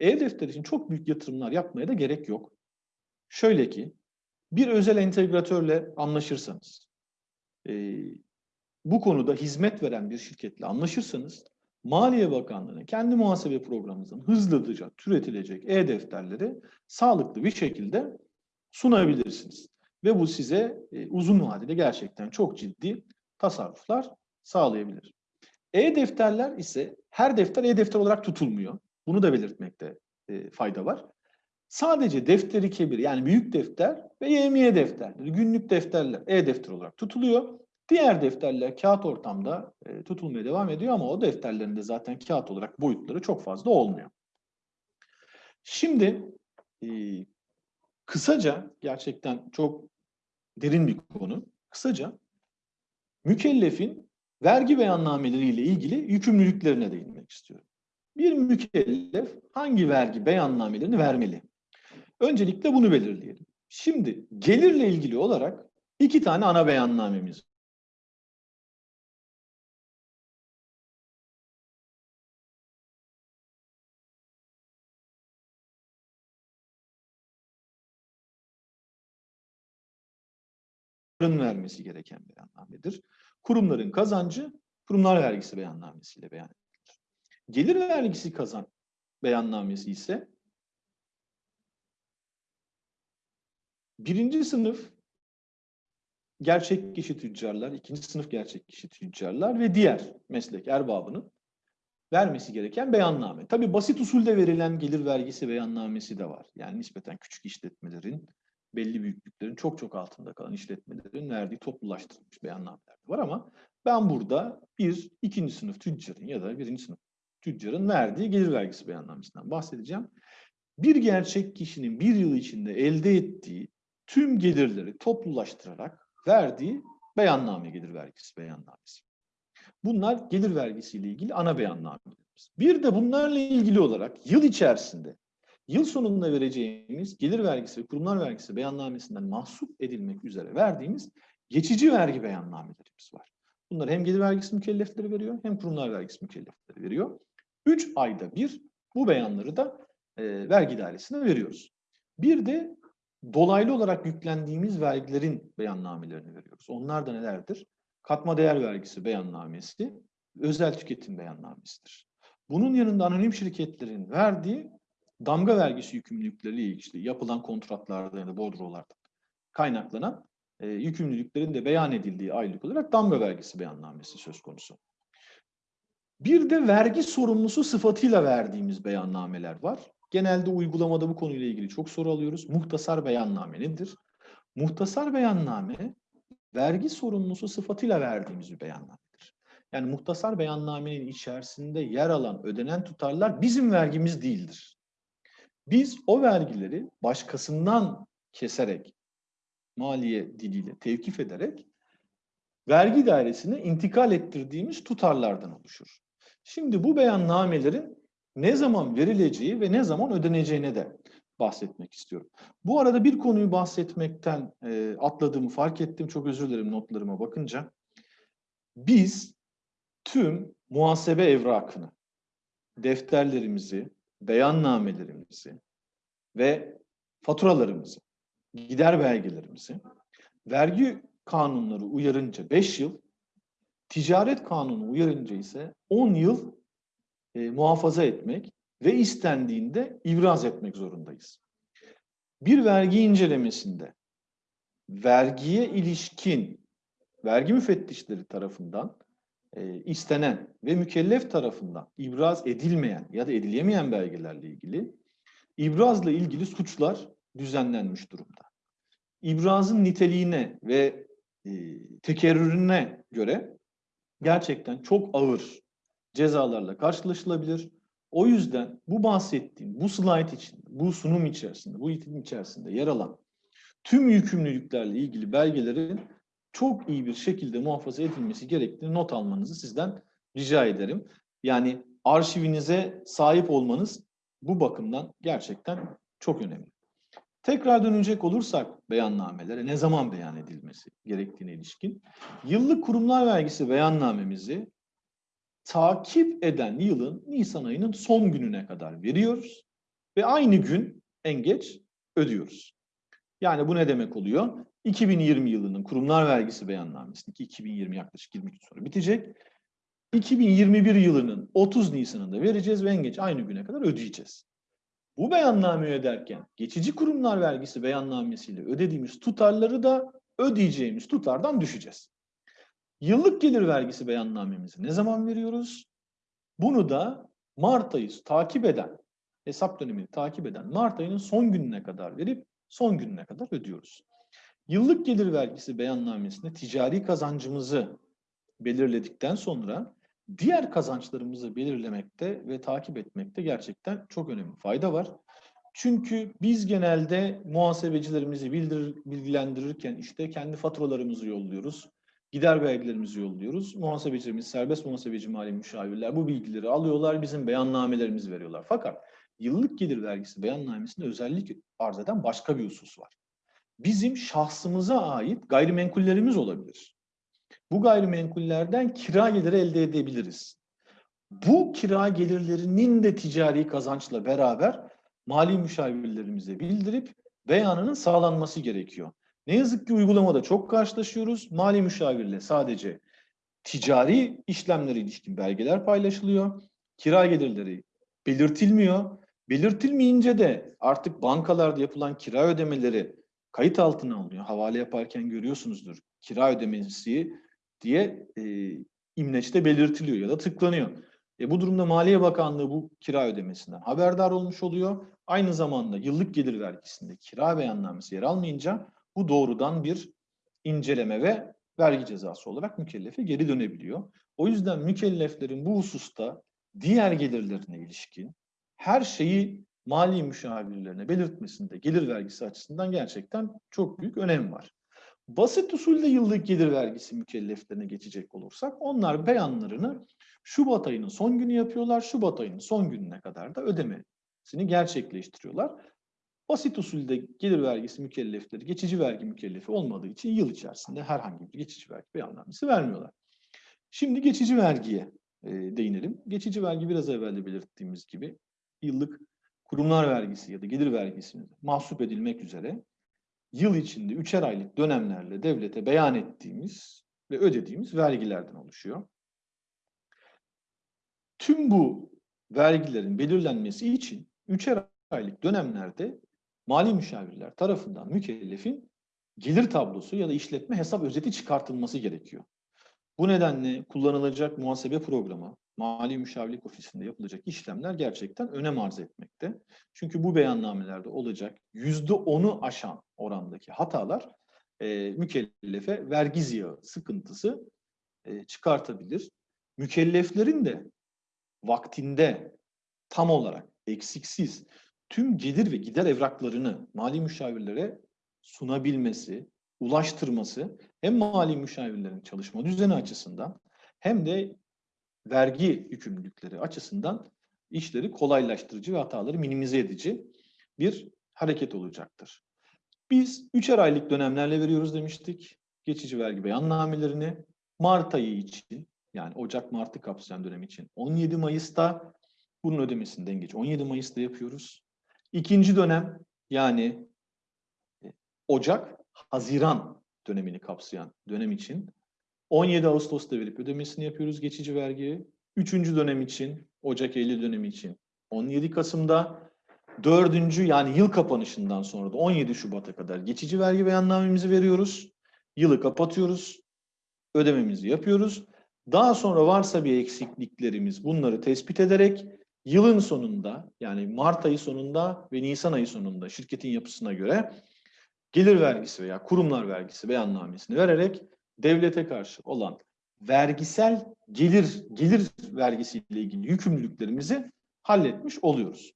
e-defter için çok büyük yatırımlar yapmaya da gerek yok. Şöyle ki, bir özel entegratörle anlaşırsanız, e, bu konuda hizmet veren bir şirketle anlaşırsanız, Maliye Bakanlığı'nın kendi muhasebe programınızın hızlıca türetilecek e-defterleri sağlıklı bir şekilde sunabilirsiniz. Ve bu size e, uzun vadede gerçekten çok ciddi tasarruflar sağlayabilir. E-defterler ise her defter e-defter olarak tutulmuyor. Bunu da belirtmekte e, fayda var. Sadece defteri kebir yani büyük defter ve yemiye defterleri, günlük defterler e-defter olarak tutuluyor. Diğer defterler kağıt ortamda e, tutulmaya devam ediyor ama o defterlerin de zaten kağıt olarak boyutları çok fazla olmuyor. Şimdi e, kısaca gerçekten çok derin bir konu. Kısaca mükellefin vergi beyannameleriyle ilgili yükümlülüklerine değinmek istiyorum. Bir mükellef hangi vergi beyannamelerini vermeli? Öncelikle bunu belirleyelim. Şimdi gelirle ilgili olarak iki tane ana beyannamemiz vermesi gereken beyannamedir. Kurumların kazancı kurumlar vergisi beyannamesiyle beyan edilir. Gelir vergisi kazan beyannamesi ise birinci sınıf gerçek kişi tüccarlar, ikinci sınıf gerçek kişi tüccarlar ve diğer meslek erbabının vermesi gereken beyanname. Tabi basit usulde verilen gelir vergisi beyannamesi de var. Yani nispeten küçük işletmelerin, belli büyüklüklerin çok çok altında kalan işletmelerin verdiği toplulaştırılmış beyannameler var ama ben burada bir ikinci sınıf tüccarın ya da birinci sınıf tüccarın verdiği gelir vergisi beyannamesinden bahsedeceğim. Bir gerçek kişinin bir yıl içinde elde ettiği tüm gelirleri toplulaştırarak verdiği beyanname gelir vergisi beyannamesi. Bunlar gelir vergisiyle ilgili ana beyannamelerimiz. Bir de bunlarla ilgili olarak yıl içerisinde yıl sonunda vereceğimiz gelir vergisi ve kurumlar vergisi beyannamesinden mahsup edilmek üzere verdiğimiz geçici vergi beyannamelerimiz var. Bunlar hem gelir vergisi mükellefleri veriyor hem kurumlar vergisi mükellefleri veriyor. Üç ayda bir bu beyanları da e, vergi dairesine veriyoruz. Bir de dolaylı olarak yüklendiğimiz vergilerin beyannamelerini veriyoruz. Onlar da nelerdir? Katma değer vergisi beyannamesi, özel tüketim beyannamesidir. Bunun yanında anonim şirketlerin verdiği damga vergisi yükümlülükleriyle ilgili yapılan kontratlarda ya da bordrolarda kaynaklanan e, yükümlülüklerin de beyan edildiği aylık olarak damga vergisi beyannamesi söz konusu. Bir de vergi sorumlusu sıfatıyla verdiğimiz beyannameler var. Genelde uygulamada bu konuyla ilgili çok soru alıyoruz. Muhtasar beyanname nedir? Muhtasar beyanname vergi sorumlusu sıfatıyla verdiğimiz bir beyannamedir. Yani muhtasar beyannamenin içerisinde yer alan ödenen tutarlar bizim vergimiz değildir. Biz o vergileri başkasından keserek, maliye diliyle tevkif ederek vergi dairesine intikal ettirdiğimiz tutarlardan oluşur. Şimdi bu beyannamelerin ne zaman verileceği ve ne zaman ödeneceğine de bahsetmek istiyorum. Bu arada bir konuyu bahsetmekten e, atladığımı fark ettim. Çok özür dilerim notlarıma bakınca. Biz tüm muhasebe evrakını, defterlerimizi, beyannamelerimizi ve faturalarımızı, gider belgelerimizi vergi kanunları uyarınca 5 yıl, ticaret kanunu uyarınca ise 10 yıl e, muhafaza etmek ve istendiğinde ibraz etmek zorundayız. Bir vergi incelemesinde vergiye ilişkin vergi müfettişleri tarafından e, istenen ve mükellef tarafından ibraz edilmeyen ya da edilemeyen belgelerle ilgili ibrazla ilgili suçlar düzenlenmiş durumda. İbrazın niteliğine ve e, tekerrürüne göre gerçekten çok ağır cezalarla karşılaşılabilir. O yüzden bu bahsettiğim, bu slide için, bu sunum içerisinde, bu eğitim içerisinde yer alan tüm yükümlülüklerle ilgili belgelerin çok iyi bir şekilde muhafaza edilmesi gerektiğini not almanızı sizden rica ederim. Yani arşivinize sahip olmanız bu bakımdan gerçekten çok önemli. Tekrar dönecek olursak beyannamelere ne zaman beyan edilmesi gerektiğine ilişkin yıllık kurumlar vergisi beyannamemizi takip eden yılın Nisan ayının son gününe kadar veriyoruz ve aynı gün en geç ödüyoruz. Yani bu ne demek oluyor? 2020 yılının kurumlar vergisi beyannamesindeki 2020 yaklaşık 20 gün sonra bitecek. 2021 yılının 30 Nisan'ında vereceğiz ve en geç aynı güne kadar ödeyeceğiz. Bu beyannameyi öderken geçici kurumlar vergisi beyannamesiyle ödediğimiz tutarları da ödeyeceğimiz tutardan düşeceğiz. Yıllık gelir vergisi beyannamemizi ne zaman veriyoruz? Bunu da Mart ayı takip eden, hesap dönemini takip eden Mart ayının son gününe kadar verip son gününe kadar ödüyoruz. Yıllık gelir vergisi beyannamesinde ticari kazancımızı belirledikten sonra diğer kazançlarımızı belirlemekte ve takip etmekte gerçekten çok önemli fayda var. Çünkü biz genelde muhasebecilerimizi bildirir, bilgilendirirken işte kendi faturalarımızı yolluyoruz. Gider vergilerimizi yolluyoruz. Muhasebecilerimiz, serbest muhasebeci mali müşavirler bu bilgileri alıyorlar, bizim beyannamelerimizi veriyorlar. Fakat yıllık gelir vergisi beyannamesinde özellik arz eden başka bir husus var. Bizim şahsımıza ait gayrimenkullerimiz olabilir. Bu gayrimenkullerden kira geliri elde edebiliriz. Bu kira gelirlerinin de ticari kazançla beraber mali müşavirlerimize bildirip beyanının sağlanması gerekiyor. Ne yazık ki uygulamada çok karşılaşıyoruz. Mali müşavirle sadece ticari işlemlere ilişkin belgeler paylaşılıyor. Kira gelirleri belirtilmiyor. Belirtilmeyince de artık bankalarda yapılan kira ödemeleri kayıt altına alınıyor. Havale yaparken görüyorsunuzdur. Kira ödemesi diye e, imleçte belirtiliyor ya da tıklanıyor. E, bu durumda Maliye Bakanlığı bu kira ödemesinden haberdar olmuş oluyor. Aynı zamanda yıllık gelir vergisinde kira beyannamesi yer almayınca bu doğrudan bir inceleme ve vergi cezası olarak mükellefe geri dönebiliyor. O yüzden mükelleflerin bu hususta diğer gelirlerine ilişkin her şeyi mali müşavirlerine belirtmesinde gelir vergisi açısından gerçekten çok büyük önem var. Basit usulde yıllık gelir vergisi mükelleflerine geçecek olursak onlar beyanlarını Şubat ayının son günü yapıyorlar. Şubat ayının son gününe kadar da ödemesini gerçekleştiriyorlar. Basit usulde gelir vergisi mükellefleri geçici vergi mükellefi olmadığı için yıl içerisinde herhangi bir geçici vergi beyannamesi vermiyorlar. Şimdi geçici vergiye e, değinelim. Geçici vergi biraz evvel de belirttiğimiz gibi yıllık kurumlar vergisi ya da gelir vergisinin mahsup edilmek üzere yıl içinde üçer aylık dönemlerle devlete beyan ettiğimiz ve ödediğimiz vergilerden oluşuyor. Tüm bu vergilerin belirlenmesi için üçer aylık dönemlerde mali müşavirler tarafından mükellefin gelir tablosu ya da işletme hesap özeti çıkartılması gerekiyor. Bu nedenle kullanılacak muhasebe programı, mali müşavirlik ofisinde yapılacak işlemler gerçekten önem arz etmekte. Çünkü bu beyannamelerde olacak yüzde onu aşan orandaki hatalar e, mükellefe vergi ziyağı sıkıntısı e, çıkartabilir. Mükelleflerin de vaktinde tam olarak eksiksiz tüm gelir ve gider evraklarını mali müşavirlere sunabilmesi, ulaştırması hem mali müşavirlerin çalışma düzeni açısından hem de vergi yükümlülükleri açısından işleri kolaylaştırıcı ve hataları minimize edici bir hareket olacaktır. Biz üçer aylık dönemlerle veriyoruz demiştik. Geçici vergi beyannamelerini Mart ayı için yani Ocak-Mart'ı kapsayan dönem için 17 Mayıs'ta bunun ödemesini en geç 17 Mayıs'ta yapıyoruz. İkinci dönem yani e, Ocak-Haziran dönemini kapsayan dönem için 17 Ağustos'ta verip ödemesini yapıyoruz geçici vergiyi. Üçüncü dönem için, Ocak-Eylül dönemi için 17 Kasım'da, dördüncü yani yıl kapanışından sonra da 17 Şubat'a kadar geçici vergi beyannamemizi veriyoruz. Yılı kapatıyoruz, ödememizi yapıyoruz. Daha sonra varsa bir eksikliklerimiz bunları tespit ederek yılın sonunda yani Mart ayı sonunda ve Nisan ayı sonunda şirketin yapısına göre gelir vergisi veya kurumlar vergisi beyannamesini vererek devlete karşı olan vergisel gelir gelir vergisiyle ilgili yükümlülüklerimizi halletmiş oluyoruz.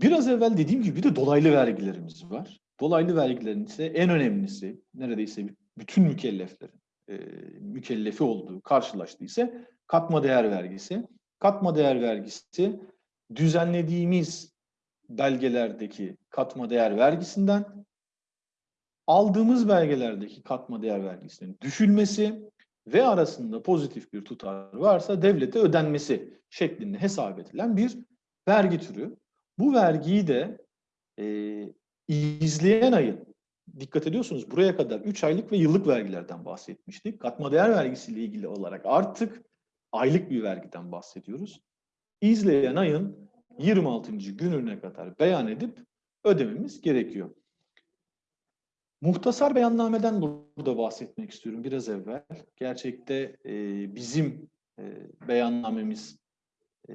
Biraz evvel dediğim gibi bir de dolaylı vergilerimiz var. Dolaylı vergilerin ise en önemlisi neredeyse bütün mükelleflerin e, mükellefi olduğu karşılaştığı ise katma değer vergisi. Katma değer vergisi düzenlediğimiz belgelerdeki katma değer vergisinden aldığımız belgelerdeki katma değer vergisinin düşülmesi ve arasında pozitif bir tutar varsa devlete ödenmesi şeklinde hesap edilen bir vergi türü. Bu vergiyi de e, izleyen ayın dikkat ediyorsunuz buraya kadar 3 aylık ve yıllık vergilerden bahsetmiştik. Katma değer vergisiyle ilgili olarak artık aylık bir vergiden bahsediyoruz. İzleyen ayın 26. gününe kadar beyan edip ödememiz gerekiyor. Muhtasar beyannameden burada bahsetmek istiyorum biraz evvel. Gerçekte e, bizim e, beyannamemiz e,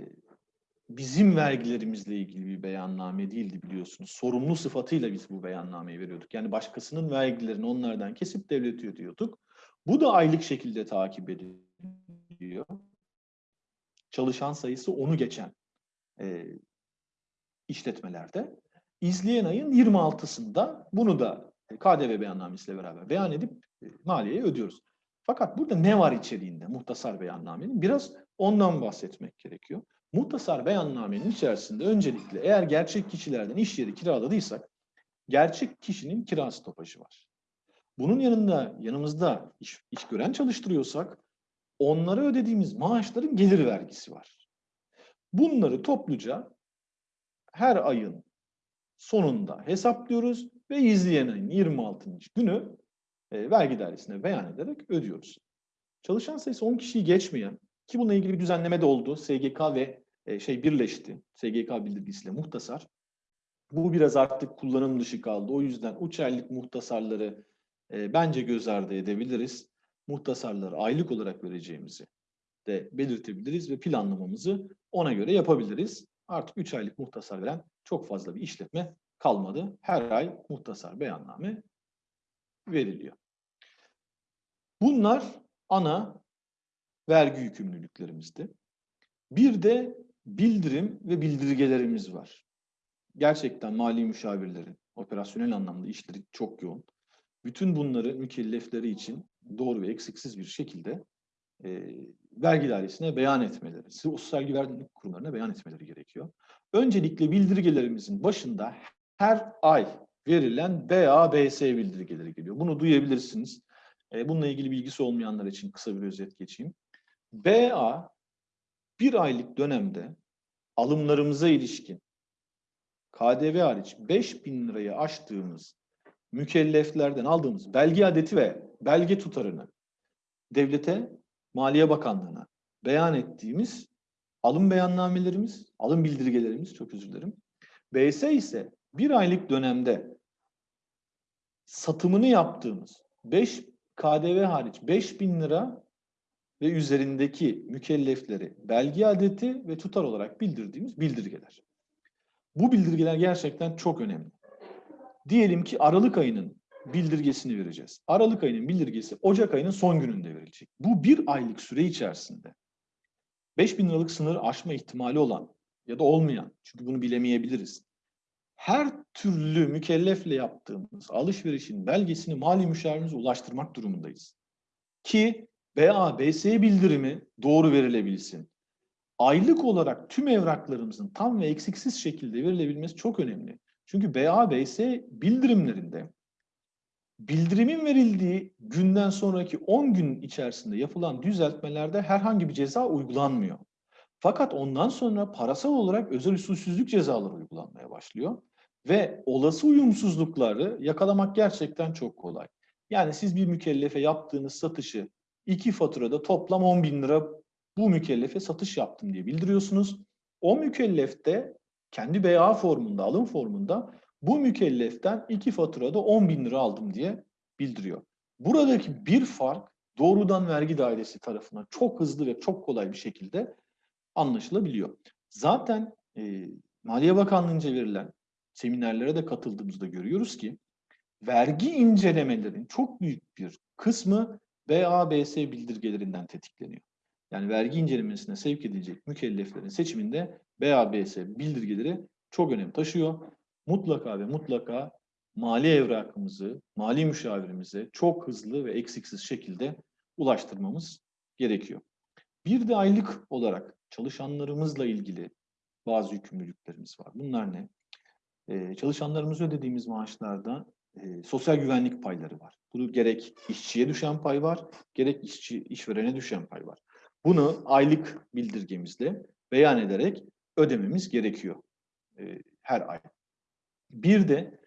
bizim vergilerimizle ilgili bir beyanname değildi biliyorsunuz. Sorumlu sıfatıyla biz bu beyannameyi veriyorduk. Yani başkasının vergilerini onlardan kesip devlete ödüyorduk. Bu da aylık şekilde takip ediliyor. Çalışan sayısı onu geçen e, işletmelerde. İzleyen ayın 26'sında bunu da KDV beyannamesiyle beraber beyan edip e, maliyeye ödüyoruz. Fakat burada ne var içeriğinde muhtasar beyannamenin? Biraz ondan bahsetmek gerekiyor. Muhtasar beyannamenin içerisinde öncelikle eğer gerçek kişilerden iş yeri kiraladıysak gerçek kişinin kira stopajı var. Bunun yanında yanımızda iş, iş gören çalıştırıyorsak onlara ödediğimiz maaşların gelir vergisi var. Bunları topluca her ayın sonunda hesaplıyoruz ve izleyen ayın 26. günü e, vergi dairesine beyan ederek ödüyoruz. Çalışan sayısı 10 kişiyi geçmeyen ki bununla ilgili bir düzenleme de oldu. SGK ve e, şey birleşti. SGK bildirgisiyle muhtasar. Bu biraz artık kullanım dışı kaldı. O yüzden üç aylık muhtasarları e, bence göz ardı edebiliriz. Muhtasarları aylık olarak vereceğimizi de belirtebiliriz ve planlamamızı ona göre yapabiliriz. Artık 3 aylık muhtasar veren çok fazla bir işletme kalmadı. Her ay muhtasar beyanname veriliyor. Bunlar ana vergi yükümlülüklerimizdi. Bir de bildirim ve bildirgelerimiz var. Gerçekten mali müşavirlerin operasyonel anlamda işleri çok yoğun. Bütün bunları mükellefleri için doğru ve eksiksiz bir şekilde e, vergi dairesine beyan etmeleri, sosyal güvenlik kurumlarına beyan etmeleri gerekiyor. Öncelikle bildirgelerimizin başında her ay verilen BABS bildirgeleri geliyor. Bunu duyabilirsiniz. E, bununla ilgili bilgisi olmayanlar için kısa bir özet geçeyim. BA bir aylık dönemde alımlarımıza ilişkin KDV hariç 5000 lirayı aştığımız mükelleflerden aldığımız belge adeti ve belge tutarını devlete, Maliye Bakanlığı'na beyan ettiğimiz alım beyannamelerimiz, alım bildirgelerimiz çok özür dilerim. BS ise bir aylık dönemde satımını yaptığımız 5 KDV hariç 5000 lira ve üzerindeki mükellefleri belge adeti ve tutar olarak bildirdiğimiz bildirgeler. Bu bildirgeler gerçekten çok önemli. Diyelim ki Aralık ayının bildirgesini vereceğiz. Aralık ayının bildirgesi Ocak ayının son gününde verilecek. Bu bir aylık süre içerisinde 5000 liralık sınır aşma ihtimali olan ya da olmayan, çünkü bunu bilemeyebiliriz. Her türlü mükellefle yaptığımız alışverişin belgesini mali müşavirimize ulaştırmak durumundayız. Ki BA, BS bildirimi doğru verilebilsin. Aylık olarak tüm evraklarımızın tam ve eksiksiz şekilde verilebilmesi çok önemli. Çünkü BA, BS bildirimlerinde bildirimin verildiği günden sonraki 10 gün içerisinde yapılan düzeltmelerde herhangi bir ceza uygulanmıyor. Fakat ondan sonra parasal olarak özel usulsüzlük cezaları uygulanmaya başlıyor. Ve olası uyumsuzlukları yakalamak gerçekten çok kolay. Yani siz bir mükellefe yaptığınız satışı iki faturada toplam 10 bin lira bu mükellefe satış yaptım diye bildiriyorsunuz. O mükellef de kendi BA formunda, alım formunda bu mükelleften iki faturada 10 bin lira aldım diye bildiriyor. Buradaki bir fark doğrudan vergi dairesi tarafından çok hızlı ve çok kolay bir şekilde anlaşılabiliyor. Zaten e, Maliye Bakanlığı'nca verilen seminerlere de katıldığımızda görüyoruz ki vergi incelemelerinin çok büyük bir kısmı BABS bildirgelerinden tetikleniyor. Yani vergi incelemesine sevk edilecek mükelleflerin seçiminde BABS bildirgeleri çok önem taşıyor. Mutlaka ve mutlaka mali evrakımızı, mali müşavirimize çok hızlı ve eksiksiz şekilde ulaştırmamız gerekiyor. Bir de aylık olarak çalışanlarımızla ilgili bazı yükümlülüklerimiz var. Bunlar ne? Ee, çalışanlarımıza ödediğimiz maaşlarda e, sosyal güvenlik payları var. Bunu gerek işçiye düşen pay var, gerek işçi işverene düşen pay var. Bunu aylık bildirgemizle beyan ederek ödememiz gerekiyor e, her ay. Bir de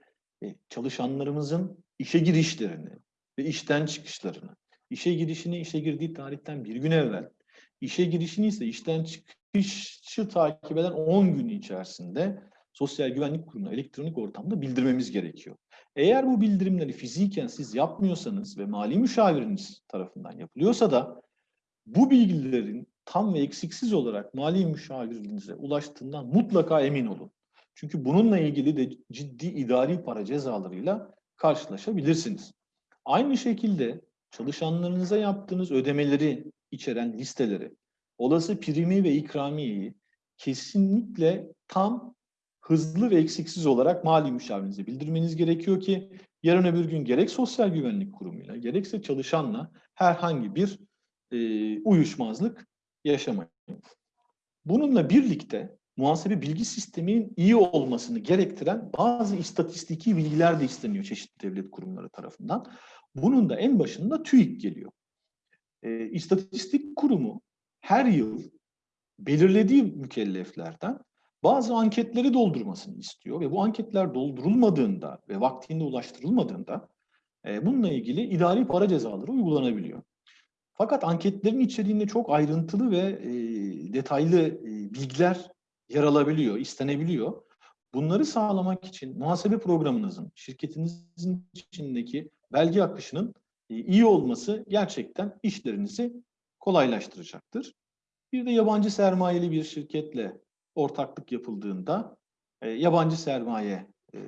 e, çalışanlarımızın işe girişlerini ve işten çıkışlarını, işe girişini işe girdiği tarihten bir gün evvel, işe girişini ise işten çıkışı takip eden 10 gün içerisinde Sosyal Güvenlik Kurumu'na elektronik ortamda bildirmemiz gerekiyor. Eğer bu bildirimleri fiziken siz yapmıyorsanız ve mali müşaviriniz tarafından yapılıyorsa da bu bilgilerin tam ve eksiksiz olarak mali müşavirinize ulaştığından mutlaka emin olun. Çünkü bununla ilgili de ciddi idari para cezalarıyla karşılaşabilirsiniz. Aynı şekilde çalışanlarınıza yaptığınız ödemeleri içeren listeleri, olası primi ve ikramiyeyi kesinlikle tam, hızlı ve eksiksiz olarak mali müşavirinize bildirmeniz gerekiyor ki yarın öbür gün gerek Sosyal Güvenlik Kurumu'yla gerekse çalışanla herhangi bir e, uyuşmazlık yaşamayın. Bununla birlikte muhasebe bilgi sisteminin iyi olmasını gerektiren bazı istatistiki bilgiler de isteniyor çeşitli devlet kurumları tarafından. Bunun da en başında TÜİK geliyor. E, İstatistik Kurumu her yıl belirlediği mükelleflerden bazı anketleri doldurmasını istiyor ve bu anketler doldurulmadığında ve vaktinde ulaştırılmadığında e, bununla ilgili idari para cezaları uygulanabiliyor. Fakat anketlerin içeriğinde çok ayrıntılı ve e, detaylı e, bilgiler yer alabiliyor, istenebiliyor. Bunları sağlamak için muhasebe programınızın, şirketinizin içindeki belge akışının iyi olması gerçekten işlerinizi kolaylaştıracaktır. Bir de yabancı sermayeli bir şirketle ortaklık yapıldığında e, yabancı sermaye e,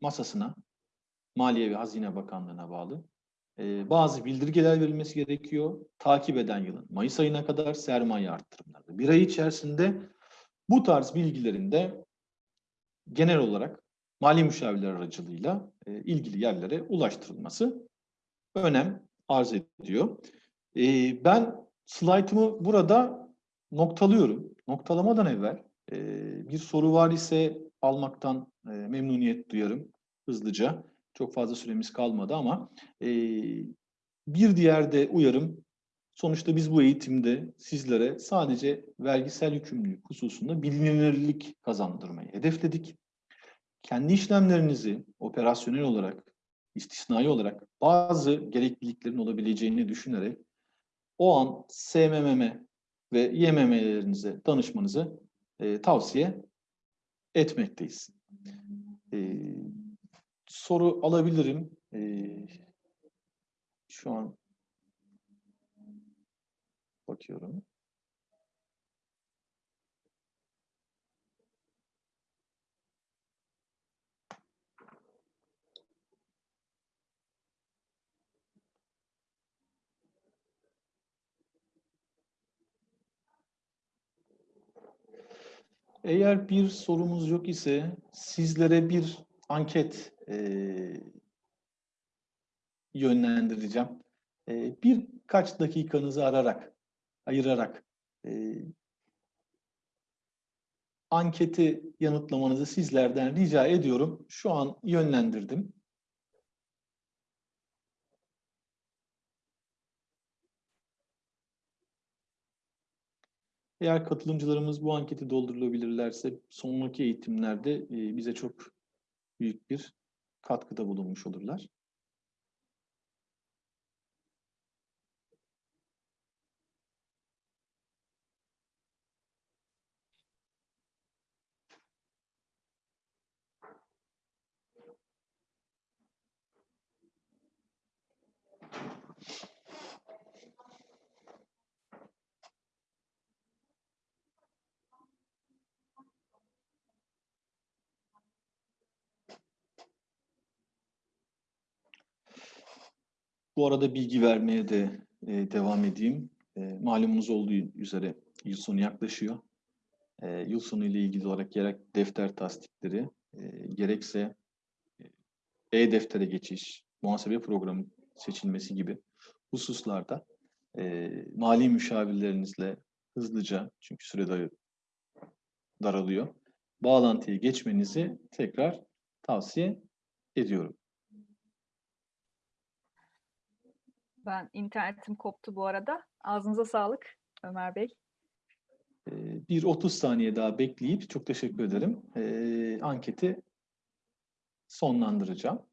masasına, Maliye ve Hazine Bakanlığı'na bağlı e, bazı bildirgeler verilmesi gerekiyor. Takip eden yılın Mayıs ayına kadar sermaye arttırımları. Bir ay içerisinde bu tarz bilgilerin de genel olarak mali müşavirler aracılığıyla e, ilgili yerlere ulaştırılması önem arz ediyor. E, ben slaytımı burada noktalıyorum. Noktalamadan evvel e, bir soru var ise almaktan e, memnuniyet duyarım hızlıca. Çok fazla süremiz kalmadı ama e, bir diğer de uyarım. Sonuçta biz bu eğitimde sizlere sadece vergisel yükümlülük hususunda bilinirlik kazandırmayı hedefledik. Kendi işlemlerinizi operasyonel olarak, istisnai olarak bazı gerekliliklerin olabileceğini düşünerek o an SMMM ve YMM'lerinize danışmanızı e, tavsiye etmekteyiz. E, soru alabilirim. E, şu an bakıyorum. Eğer bir sorumuz yok ise sizlere bir anket e, yönlendireceğim. E, birkaç dakikanızı ararak, ayırarak e, anketi yanıtlamanızı sizlerden rica ediyorum. Şu an yönlendirdim. Eğer katılımcılarımız bu anketi doldurulabilirlerse sonraki eğitimlerde bize çok büyük bir katkıda bulunmuş olurlar. Bu arada bilgi vermeye de e, devam edeyim. E, malumunuz olduğu üzere yıl sonu yaklaşıyor. E, yıl sonu ile ilgili olarak gerek defter tasdikleri, e, gerekse e-deftere geçiş, muhasebe programı seçilmesi gibi hususlarda e, mali müşavirlerinizle hızlıca, çünkü süre dar- daralıyor, bağlantıya geçmenizi tekrar tavsiye ediyorum. Ben internetim koptu bu arada. Ağzınıza sağlık Ömer Bey. Ee, Bir 30 saniye daha bekleyip çok teşekkür ederim. Ee, anketi sonlandıracağım.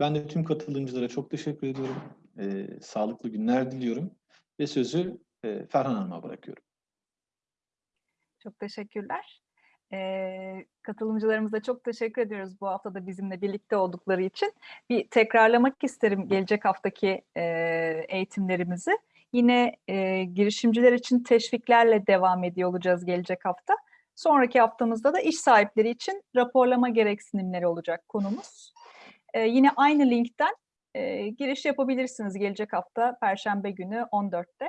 Ben de tüm katılımcılara çok teşekkür ediyorum. Ee, sağlıklı günler diliyorum ve sözü e, Ferhan Hanım'a bırakıyorum. Çok teşekkürler. Ee, katılımcılarımıza çok teşekkür ediyoruz bu hafta da bizimle birlikte oldukları için. Bir tekrarlamak isterim gelecek haftaki e, eğitimlerimizi. Yine e, girişimciler için teşviklerle devam ediyor olacağız gelecek hafta. Sonraki haftamızda da iş sahipleri için raporlama gereksinimleri olacak konumuz. E, yine aynı linkten e, giriş yapabilirsiniz gelecek hafta Perşembe günü 14'te.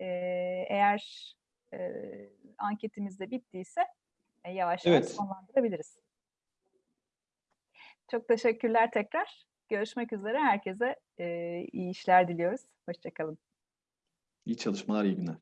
E, eğer e, anketimiz de bittiyse e, yavaş yavaş Evet. sonlandırabiliriz. Çok teşekkürler tekrar. Görüşmek üzere. Herkese e, iyi işler diliyoruz. Hoşçakalın. İyi çalışmalar, iyi günler.